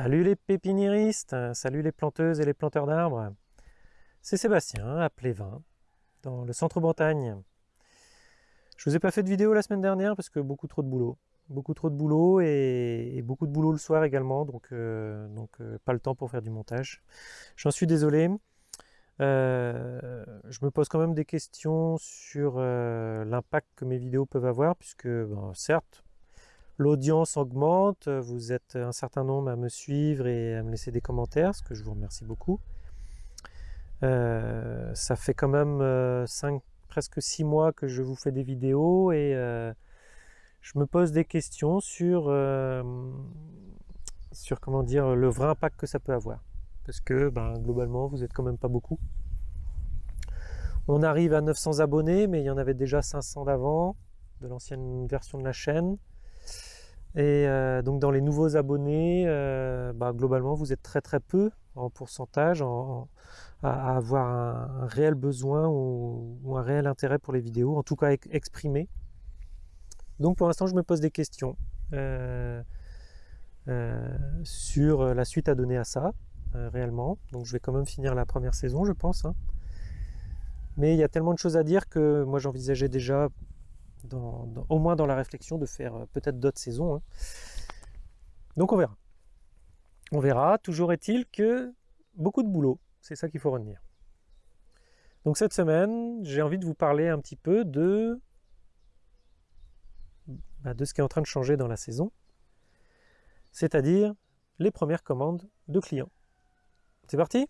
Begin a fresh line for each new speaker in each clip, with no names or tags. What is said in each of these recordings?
Salut les pépiniéristes, salut les planteuses et les planteurs d'arbres. C'est Sébastien à Plévin, dans le centre-Bretagne. Je vous ai pas fait de vidéo la semaine dernière parce que beaucoup trop de boulot. Beaucoup trop de boulot et, beaucoup de boulot le soir également, donc, euh, euh, pas le temps pour faire du montage. J'en suis désolé. Euh, je me pose quand même des questions sur l'impact que mes vidéos peuvent avoir, puisque certes, L'audience augmente, vous êtes un certain nombre à me suivre et à me laisser des commentaires, ce que je vous remercie beaucoup. Euh, ça fait quand même 5, euh, presque 6 mois que je vous fais des vidéos et euh, je me pose des questions sur, sur comment dire, le vrai impact que ça peut avoir. Parce que ben, globalement, vous êtes quand même pas beaucoup. On arrive à 900 abonnés, mais il y en avait déjà 500 d'avant, de l'ancienne version de la chaîne. Et euh, donc dans les nouveaux abonnés, euh, bah, globalement vous êtes très très peu en pourcentage à, avoir un, réel besoin ou, un réel intérêt pour les vidéos, en tout cas exprimé. Donc pour l'instant je me pose des questions euh, sur la suite à donner à ça, réellement. Donc je vais quand même finir la première saison je pense. Hein. Mais il y a tellement de choses à dire que moi j'envisageais déjà au moins dans la réflexion de faire euh, peut-être d'autres saisons. Hein. Donc on verra. On verra. Toujours est-il que beaucoup de boulot. C'est ça qu'il faut retenir. Donc cette semaine, j'ai envie de vous parler un petit peu de, bah, de ce qui est en train de changer dans la saison, c'est-à-dire les premières commandes de clients. C'est parti?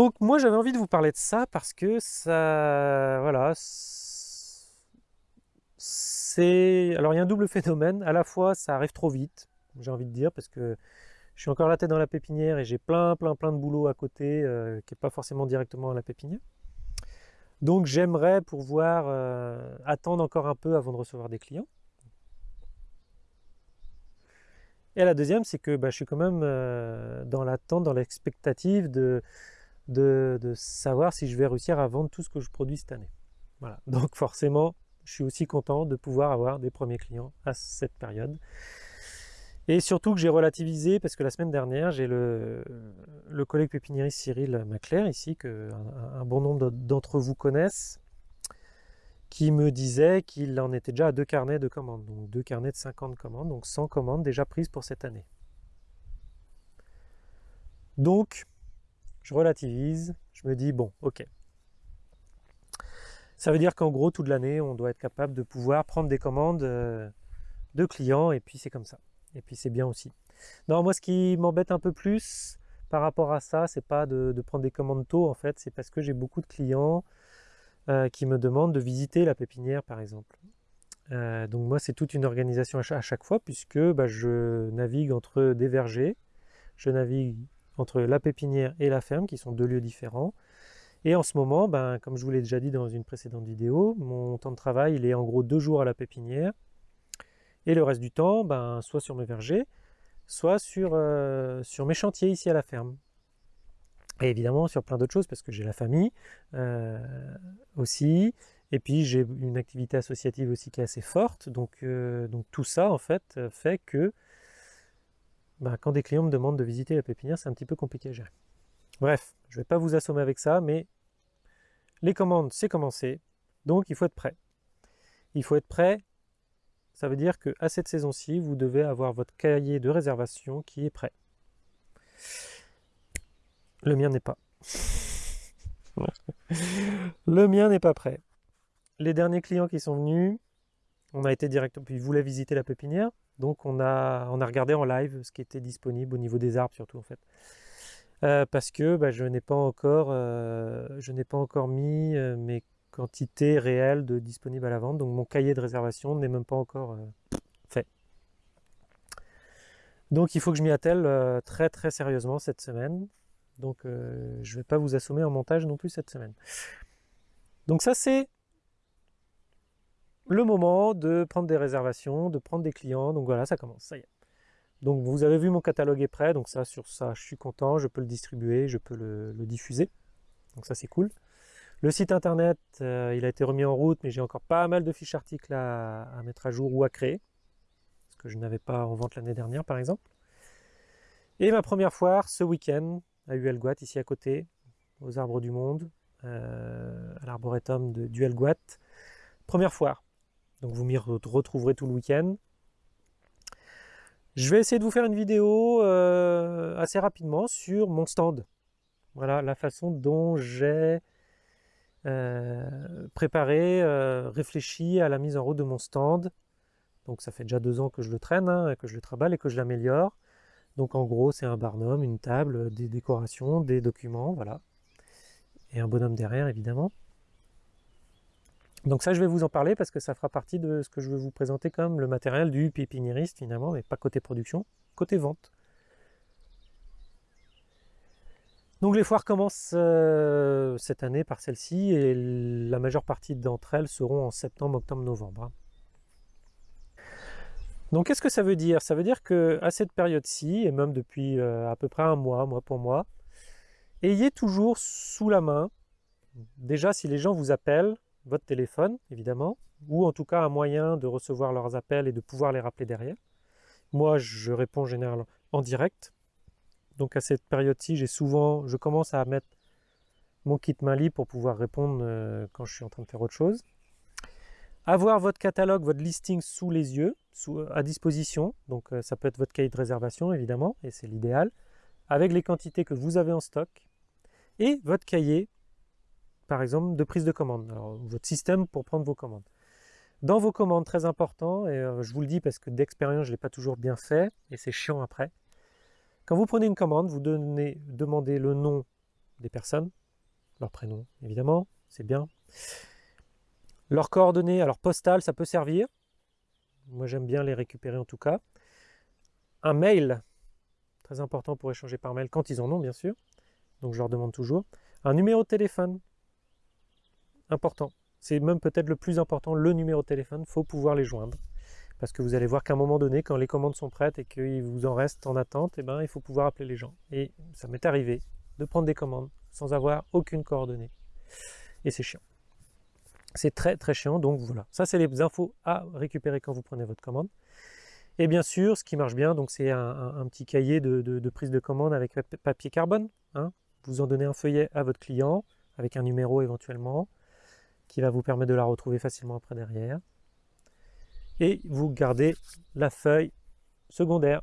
Donc moi j'avais envie de vous parler de ça parce que ça, voilà, c'est, alors il y a un double phénomène, à la fois ça arrive trop vite, j'ai envie de dire, parce que je suis encore la tête dans la pépinière et j'ai plein plein plein de boulot à côté euh, qui n'est pas forcément directement à la pépinière. Donc j'aimerais pouvoir euh, attendre encore un peu avant de recevoir des clients. Et la deuxième, c'est que bah, je suis quand même euh, dans l'attente, dans l'expectative de, de, savoir si je vais réussir à vendre tout ce que je produis cette année. Voilà. Donc forcément, je suis aussi content de pouvoir avoir des premiers clients à cette période. Et surtout que j'ai relativisé, parce que la semaine dernière, j'ai le, collègue pépiniériste Cyril Maclair, ici, que un, bon nombre d'entre vous connaissent, qui me disait qu'il en était déjà à deux carnets de commandes, donc deux carnets de 50 commandes, donc 100 commandes déjà prises pour cette année. Donc, je relativise, je me dis, bon, ok. Ça veut dire qu'en gros, toute l'année, on doit être capable de pouvoir prendre des commandes euh, de clients, et puis c'est comme ça. Et puis c'est bien aussi. Non, moi, ce qui m'embête un peu plus par rapport à ça, c'est pas de, prendre des commandes tôt, en fait, c'est parce que j'ai beaucoup de clients euh, qui me demandent de visiter la pépinière, par exemple. Euh, donc moi, c'est toute une organisation à chaque, fois, puisque bah, je navigue entre des vergers, je navigue entre la pépinière et la ferme, qui sont deux lieux différents. Et en ce moment, ben, comme je vous l'ai déjà dit dans une précédente vidéo, mon temps de travail, il est en gros deux jours à la pépinière. Et le reste du temps, ben, soit sur mes vergers, soit sur, euh, sur mes chantiers ici à la ferme. Et évidemment sur plein d'autres choses, parce que j'ai la famille euh, aussi, et puis j'ai une activité associative aussi qui est assez forte. Donc, euh, donc tout ça, en fait, fait que bah, quand des clients me demandent de visiter la pépinière, c'est un petit peu compliqué à gérer. Bref, je ne vais pas vous assommer avec ça, mais les commandes, c'est commencé, donc il faut être prêt. Il faut être prêt, ça veut dire qu'à cette saison-ci, vous devez avoir votre cahier de réservation qui est prêt. Le mien n'est pas. Le mien n'est pas prêt. Les derniers clients qui sont venus, on a été directement, puis ils voulaient visiter la pépinière, donc on a, regardé en live ce qui était disponible au niveau des arbres surtout en fait. Euh, parce que bah, je n'ai pas encore, euh, je n'ai pas encore mis euh, mes quantités réelles de disponibles à la vente, donc mon cahier de réservation n'est même pas encore fait. Donc il faut que je m'y attelle très très sérieusement cette semaine. Donc je ne vais pas vous assommer en montage non plus cette semaine. Donc ça c'est le moment de prendre des réservations, de prendre des clients. Donc voilà, ça commence, ça y est. Donc vous avez vu mon catalogue est prêt, donc ça sur ça je suis content, je peux le distribuer, je peux le, diffuser. Donc ça c'est cool. Le site internet, euh, il a été remis en route, mais j'ai encore pas mal de fiches articles à, mettre à jour ou à créer, ce que je n'avais pas en vente l'année dernière par exemple. Et ma première foire ce week-end à Huelguat, ici à côté, aux Arbres du Monde, euh, à l'arboretum de Huelguat. Première foire. Donc vous m'y retrouverez tout le week-end. Je vais essayer de vous faire une vidéo euh, assez rapidement sur mon stand. Voilà la façon dont j'ai euh, préparé, euh, réfléchi à la mise en route de mon stand. Donc ça fait déjà deux ans que je le traîne, hein, que je le travaille et que je l'améliore. Donc en gros c'est un barnum, une table, des décorations, des documents, voilà. Et un bonhomme derrière évidemment. Donc ça, je vais vous en parler parce que ça fera partie de ce que je vais vous présenter comme le matériel du pépiniériste finalement, mais pas côté production, côté vente. Donc les foires commencent euh, cette année par celle-ci et la majeure partie d'entre elles seront en septembre, octobre, novembre. Hein. Donc qu'est-ce que ça veut dire? Ça veut dire que à cette période-ci, et même depuis euh, à peu près un mois, mois pour mois, ayez toujours sous la main, déjà si les gens vous appellent, votre téléphone, évidemment, ou en tout cas un moyen de recevoir leurs appels et de pouvoir les rappeler derrière. Moi, je réponds généralement en direct. Donc à cette période-ci, j'ai souvent, je commence à mettre mon kit main libre pour pouvoir répondre euh, quand je suis en train de faire autre chose. Avoir votre catalogue, votre listing sous les yeux, sous, à disposition. Donc euh, ça peut être votre cahier de réservation, évidemment, et c'est l'idéal, avec les quantités que vous avez en stock. Et votre cahier par exemple, de prise de commande. Votre système pour prendre vos commandes. Dans vos commandes, très important, et euh, je vous le dis parce que d'expérience, je ne l'ai pas toujours bien fait, et c'est chiant après. Quand vous prenez une commande, vous donnez, demandez le nom des personnes, leur prénom, évidemment, c'est bien. Leurs coordonnées, alors postales, ça peut servir. Moi, j'aime bien les récupérer en tout cas. Un mail, très important pour échanger par mail, quand ils en ont, bien sûr. Donc, je leur demande toujours. Un numéro de téléphone, important. C'est même peut-être le plus important, le numéro de téléphone, il faut pouvoir les joindre. Parce que vous allez voir qu'à un moment donné, quand les commandes sont prêtes et qu'il vous en reste en attente, eh ben, il faut pouvoir appeler les gens. Et ça m'est arrivé de prendre des commandes sans avoir aucune coordonnée. Et c'est chiant. C'est très très chiant, donc voilà. Ça, c'est les infos à récupérer quand vous prenez votre commande. Et bien sûr, ce qui marche bien, c'est un, petit cahier de, prise de commande avec papier carbone. Hein. Vous en donnez un feuillet à votre client, avec un numéro éventuellement qui va vous permettre de la retrouver facilement après derrière. Et vous gardez la feuille secondaire.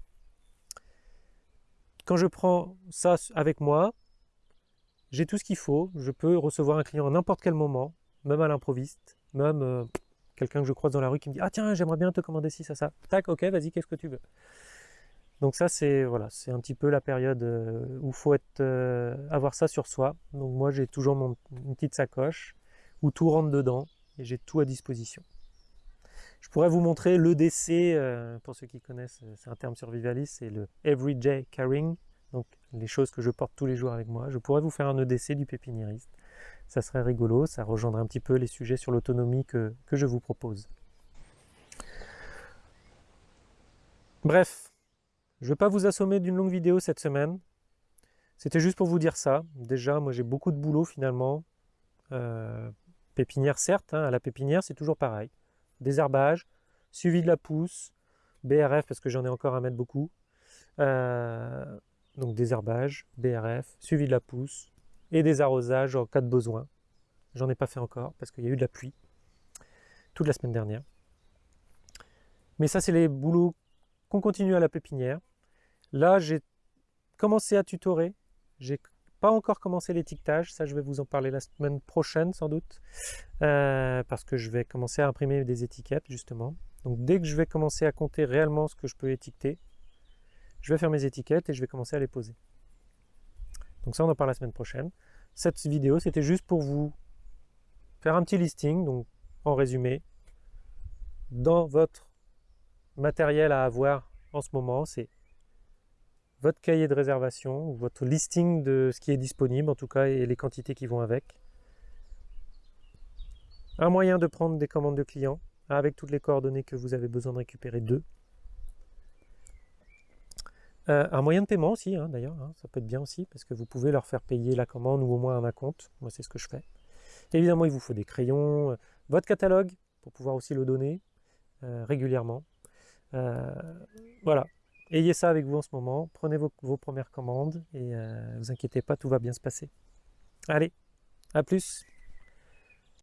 Quand je prends ça avec moi, j'ai tout ce qu'il faut. Je peux recevoir un client à n'importe quel moment, même à l'improviste, même euh, quelqu'un que je croise dans la rue qui me dit « Ah tiens, j'aimerais bien te commander ci, ça, ça. » Tac, ok, vas-y, qu'est-ce que tu veux? Donc ça, c'est voilà, c'est un petit peu la période euh, où il faut être, euh, avoir ça sur soi. Donc moi, j'ai toujours mon, une petite sacoche où tout rentre dedans et j'ai tout à disposition. Je pourrais vous montrer l'EDC, euh, pour ceux qui connaissent, euh, c'est un terme survivaliste, c'est le Everyday Carrying, donc les choses que je porte tous les jours avec moi. Je pourrais vous faire un EDC du pépiniériste, ça serait rigolo, ça rejoindrait un petit peu les sujets sur l'autonomie que, je vous propose. Bref, je ne vais pas vous assommer d'une longue vidéo cette semaine, c'était juste pour vous dire ça. Déjà, moi j'ai beaucoup de boulot finalement, euh, Pépinière, certes, hein, à la pépinière, c'est toujours pareil. Désherbage, suivi de la pousse, BRF, parce que j'en ai encore à mettre beaucoup. Euh, donc désherbage, BRF, suivi de la pousse, et des arrosages en cas de besoin. J'en ai pas fait encore, parce qu'il y a eu de la pluie toute la semaine dernière. Mais ça, c'est les boulots qu'on continue à la pépinière. Là, j'ai commencé à tutorer. Pas encore commencé l'étiquetage, ça je vais vous en parler la semaine prochaine sans doute, euh, parce que je vais commencer à imprimer des étiquettes justement. Donc dès que je vais commencer à compter réellement ce que je peux étiqueter, je vais faire mes étiquettes et je vais commencer à les poser. Donc ça on en parle la semaine prochaine. Cette vidéo c'était juste pour vous faire un petit listing, donc en résumé, dans votre matériel à avoir en ce moment, c'est votre cahier de réservation, votre listing de ce qui est disponible en tout cas et les quantités qui vont avec. Un moyen de prendre des commandes de clients, avec toutes les coordonnées que vous avez besoin de récupérer d'eux. Euh, un moyen de paiement aussi, hein, d'ailleurs, hein, ça peut être bien aussi, parce que vous pouvez leur faire payer la commande ou au moins un compte. Moi, c'est ce que je fais. Évidemment, il vous faut des crayons, euh, votre catalogue, pour pouvoir aussi le donner euh, régulièrement. voilà, ayez ça avec vous en ce moment, prenez vos, premières commandes et ne vous inquiétez pas, tout va bien se passer. Allez, à plus